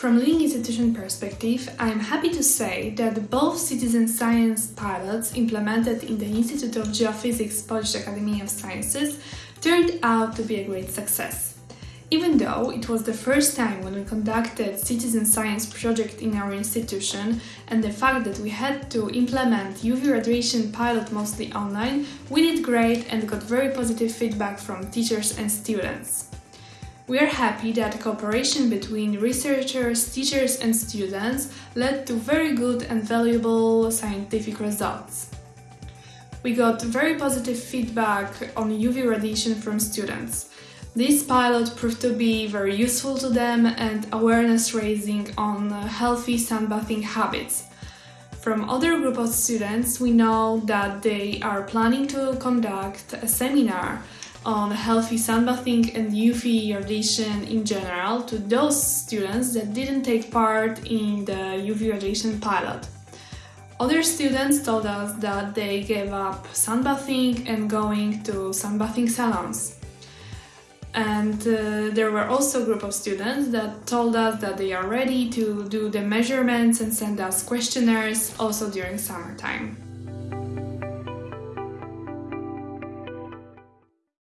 From Living Institution perspective, I am happy to say that both citizen science pilots implemented in the Institute of Geophysics Polish Academy of Sciences turned out to be a great success. Even though it was the first time when we conducted citizen science project in our institution and the fact that we had to implement UV radiation pilot mostly online, we did great and got very positive feedback from teachers and students. We are happy that cooperation between researchers, teachers and students led to very good and valuable scientific results. We got very positive feedback on UV radiation from students. This pilot proved to be very useful to them and awareness raising on healthy sunbathing habits. From other group of students, we know that they are planning to conduct a seminar on healthy sunbathing and UV radiation in general to those students that didn't take part in the UV radiation pilot. Other students told us that they gave up sunbathing and going to sunbathing salons. And uh, there were also a group of students that told us that they are ready to do the measurements and send us questionnaires also during summertime.